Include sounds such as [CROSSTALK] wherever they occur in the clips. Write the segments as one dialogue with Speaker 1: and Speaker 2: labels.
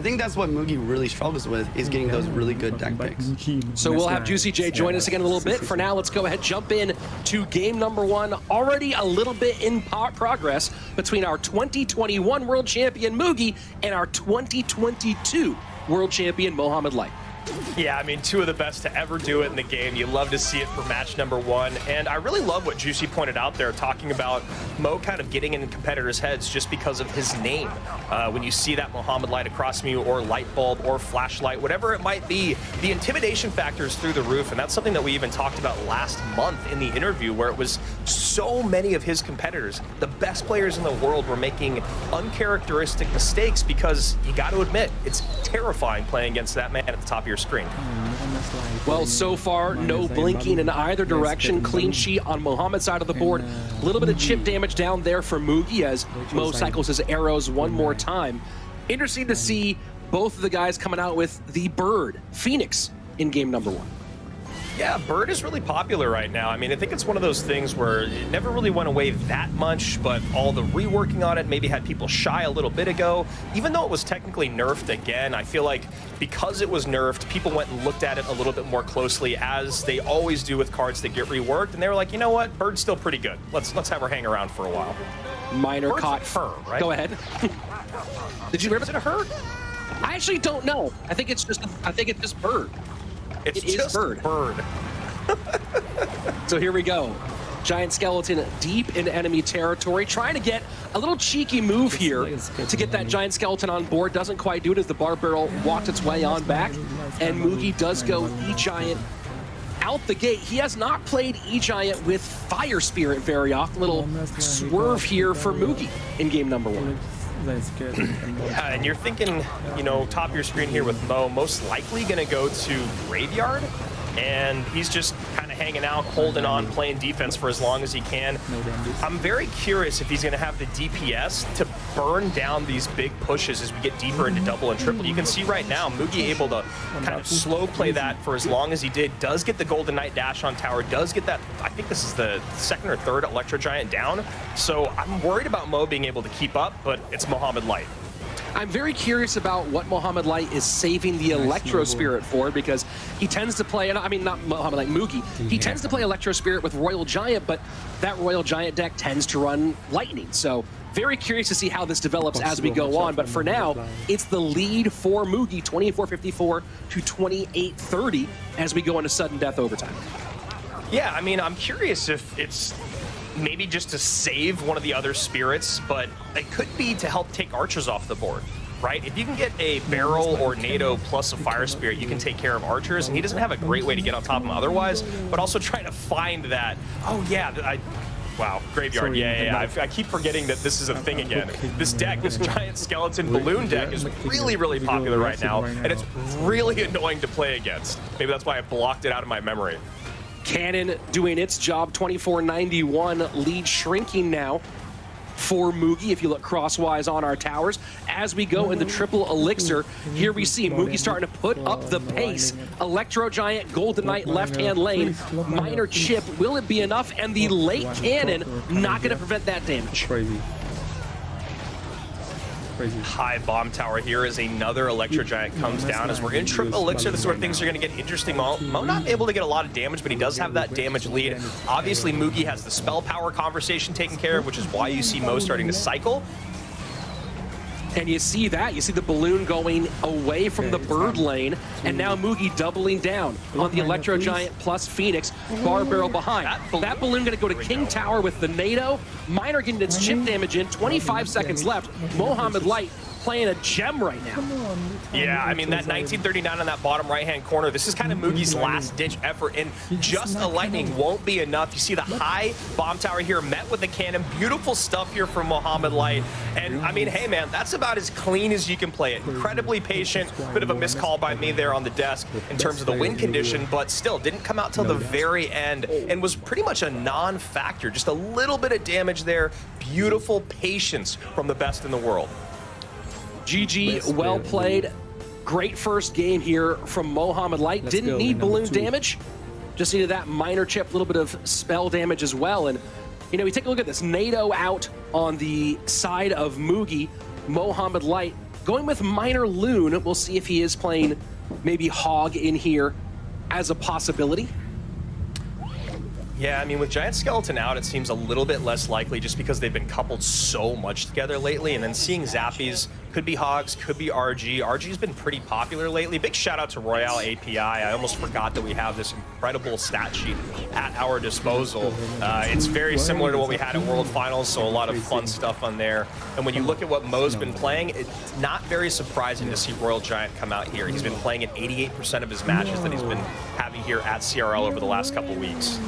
Speaker 1: I think that's what Mugi really struggles with, is getting those really good deck picks.
Speaker 2: So we'll have Juicy J join us again in a little bit. For now, let's go ahead jump in to game number one. Already a little bit in progress between our 2021 World Champion Mugi and our 2022 World Champion Mohamed Light.
Speaker 3: Yeah, I mean, two of the best to ever do it in the game. You love to see it for match number one. And I really love what Juicy pointed out there, talking about Mo kind of getting in competitors' heads just because of his name. Uh, when you see that Mohamed light across from you, or light bulb, or flashlight, whatever it might be, the intimidation factor is through the roof. And that's something that we even talked about last month in the interview, where it was so many of his competitors, the best players in the world, were making uncharacteristic mistakes because you got to admit, it's terrifying playing against that man at the top of your screen.
Speaker 2: Well, so far, no blinking in either direction. Clean sheet on Mohamed's side of the board. A little bit of chip damage down there for Mugi as Mo cycles his arrows one more time. Interesting to see both of the guys coming out with the Bird, Phoenix, in game number one.
Speaker 3: Yeah, Bird is really popular right now. I mean, I think it's one of those things where it never really went away that much, but all the reworking on it maybe had people shy a little bit ago. Even though it was technically nerfed again, I feel like because it was nerfed, people went and looked at it a little bit more closely, as they always do with cards that get reworked, and they were like, you know what, Bird's still pretty good. Let's let's have her hang around for a while.
Speaker 2: Minor
Speaker 3: Bird's
Speaker 2: caught.
Speaker 3: her, right?
Speaker 2: Go ahead. [LAUGHS] Did you remember
Speaker 3: Is it a her?
Speaker 2: I actually don't know. I think it's just. I think it's just Bird.
Speaker 3: It's
Speaker 2: It
Speaker 3: just
Speaker 2: Bird.
Speaker 3: Bird. [LAUGHS]
Speaker 2: So here we go. Giant Skeleton deep in enemy territory, trying to get a little cheeky move here to get that Giant Skeleton on board. Doesn't quite do it as the Bar Barrel walked its way on back. And Mugi does go E-Giant out the gate. He has not played E-Giant with Fire Spirit very often. Little swerve here for Mugi in game number one.
Speaker 3: Yeah, and you're thinking, you know, top of your screen here with Mo, most likely going to go to Graveyard, and he's just kind of hanging out, holding on, playing defense for as long as he can. I'm very curious if he's going to have the DPS to burn down these big pushes as we get deeper into double and triple. You can see right now, Mugi able to kind of slow play that for as long as he did, does get the Golden Knight dash on tower, does get that, I think this is the second or third Electro Giant down. So I'm worried about Mo being able to keep up, but it's Mohamed Light.
Speaker 2: I'm very curious about what Mohamed Light is saving the Electro Spirit for because he tends to play, and I mean not Mohamed Light, Mugi, he tends to play Electro Spirit with Royal Giant, but that Royal Giant deck tends to run Lightning. So very curious to see how this develops as we go on, but for now, it's the lead for Mugi, 24-54 to 28-30 as we go into sudden death overtime.
Speaker 3: Yeah, I mean, I'm curious if it's maybe just to save one of the other spirits, but it could be to help take archers off the board. Right? If you can get a barrel or Nado plus a fire spirit, you can take care of archers, and he doesn't have a great way to get on top of them otherwise, but also [LAUGHS] trying to find that, oh yeah, I, Wow, graveyard. Yeah, yeah, yeah. I, I, keep forgetting that this is a thing again. This deck, this giant skeleton balloon deck, is really, really popular right now, and it's really [LAUGHS] annoying to play against. Maybe that's why I blocked it out of my memory.
Speaker 2: Cannon doing its job, 24-91, lead shrinking now for Mugi, if you look crosswise on our towers. As we go in the triple elixir, here we see Mugi starting to put up the pace. Electro Giant, Golden Knight, left-hand lane, minor chip. Will it be enough? And the late cannon not going to prevent that damage.
Speaker 4: Crazy. Crazy.
Speaker 3: High bomb tower here as another Electro Giant comes down. As we're in triple elixir, this is where things are going to get interesting. Mo, Mo not able to get a lot of damage, but he does have that damage lead. Obviously, Mugi has the spell power conversation taken care of, which is why you see Mo starting to cycle.
Speaker 2: And you see that, you see the balloon going away from the bird lane, and now Mugi doubling down on the Electro Giant plus Phoenix, Bar Barrel behind. That balloon, that balloon. gonna go to King Tower with the Nado, Miner getting its chip damage in, 25 seconds left, Mohamed Light playing a gem right now.
Speaker 3: Yeah, I mean, that 1939 on that bottom right-hand corner, this is kind of Mugi's last-ditch effort, and just a lightning won't be enough. You see the high bomb tower here met with the cannon. Beautiful stuff here from Mohamed Light. And, I mean, hey, man, that's about as clean as you can play it. Incredibly patient. Bit of a miscall by me there on the desk in terms of the win condition, but still didn't come out till the very end and was pretty much a non-factor. Just a little bit of damage there. Beautiful patience from the best in the world.
Speaker 2: GG, well played. Great first game here from Mohamed Light.
Speaker 4: Let's
Speaker 2: Didn't
Speaker 4: go,
Speaker 2: need balloon
Speaker 4: two.
Speaker 2: damage. Just needed that Miner chip, a little bit of spell damage as well. And, you know, we take a look at this. Nado out on the side of Mugi. Mohamed Light Going with Miner Loon, we'll see if he is playing maybe Hog in here as a possibility.
Speaker 3: Yeah, I mean, with Giant Skeleton out, it seems a little bit less likely just because they've been coupled so much together lately. And then seeing Zappies, could be Hogs, could be RG. RG's been pretty popular lately. Big shout out to Royale API. I almost forgot that we have this incredible stat sheet at our disposal. Uh, it's very similar to what we had at World Finals, so a lot of fun stuff on there. And when you look at what Mo's been playing, it's not very surprising to see Royal Giant come out here. He's been playing in 88% of his matches that he's been having here at CRL over the last couple weeks.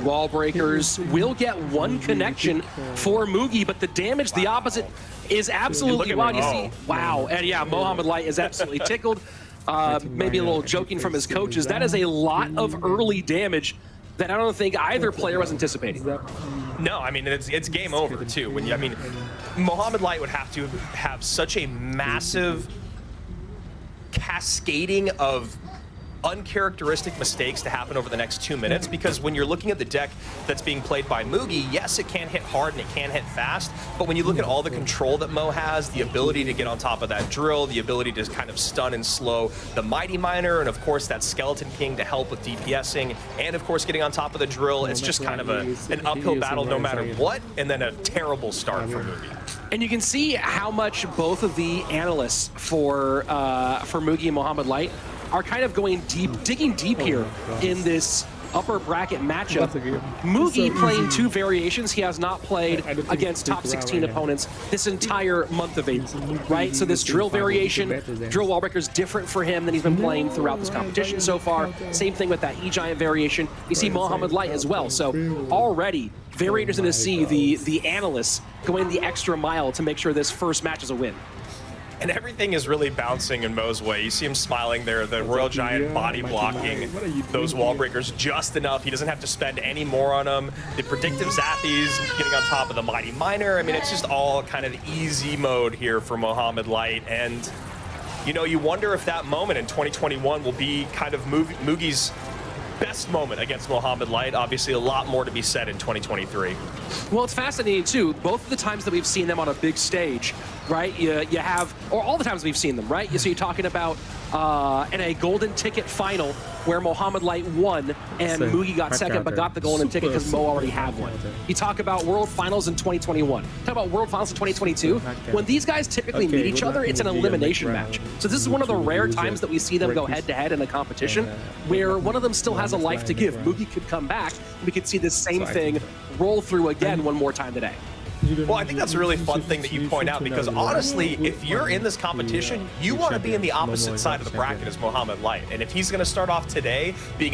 Speaker 2: Wall breakers will get one connection for Mugi, but the damage, the opposite, is absolutely
Speaker 3: at
Speaker 2: wild. You see, wow, and yeah, Mohamed Light is absolutely [LAUGHS] tickled. Uh, maybe a little joking from his coaches. That is a lot of early damage that I don't think either player was anticipating.
Speaker 3: No, I mean it's it's game over too. When you, I mean, Mohamed Light would have to have such a massive cascading of uncharacteristic mistakes to happen over the next two minutes because when you're looking at the deck that's being played by Mugi, yes, it can hit hard and it can hit fast, but when you look at all the control that Mo has, the ability to get on top of that drill, the ability to kind of stun and slow the Mighty Miner, and of course that Skeleton King to help with DPSing, and of course getting on top of the drill, it's just kind of a, an uphill battle no matter what, and then a terrible start for Mugi.
Speaker 2: And you can see how much both of the analysts for uh, for Mugi and Mohamed Light are kind of going deep, digging deep here in this upper bracket matchup. Mugi playing two variations. He has not played against top 16 opponents this entire month of April, right? So this drill variation, drill wall breaker is different for him than he's been playing throughout this competition so far. Same thing with that E-Giant variation. You see Mohamed Light as well. So already, variators in the sea, the, the analysts going the extra mile to make sure this first match is a win.
Speaker 3: And everything is really bouncing in Mo's way. You see him smiling there, the Royal Giant body blocking those wall breakers just enough. He doesn't have to spend any more on them. The predictive zappies getting on top of the Mighty Miner. I mean, it's just all kind of easy mode here for Mohamed Light. And, you know, you wonder if that moment in 2021 will be kind of Moog- Mugi's best moment against Mohamed Light. Obviously, a lot more to be said in 2023.
Speaker 2: Well, it's fascinating too. Both of the times that we've seen them on a big stage, right? You, you have, or all the times we've seen them, right? You, so you're talking about uh, in a golden ticket final where Mohamed Light won and
Speaker 4: So,
Speaker 2: Mugi got second, but got the golden ticket because Mo already
Speaker 4: super
Speaker 2: had one.
Speaker 4: counter.
Speaker 2: You talk about World Finals in 2021. Talk about World Finals in 2022. When these guys typically
Speaker 4: Okay,
Speaker 2: meet each other, it's an
Speaker 4: gonna be on the
Speaker 2: elimination match. So this is one of the rare times that we see them go head to head in a competition where one of them still has a life to give. Mugi could come back and we could see this same thing roll through again one more time today.
Speaker 3: Well, I think that's a really fun thing that you point out because honestly, if you're in this competition, you want to be in the opposite side of the bracket as Mohamed Light. And if he's going to start off today being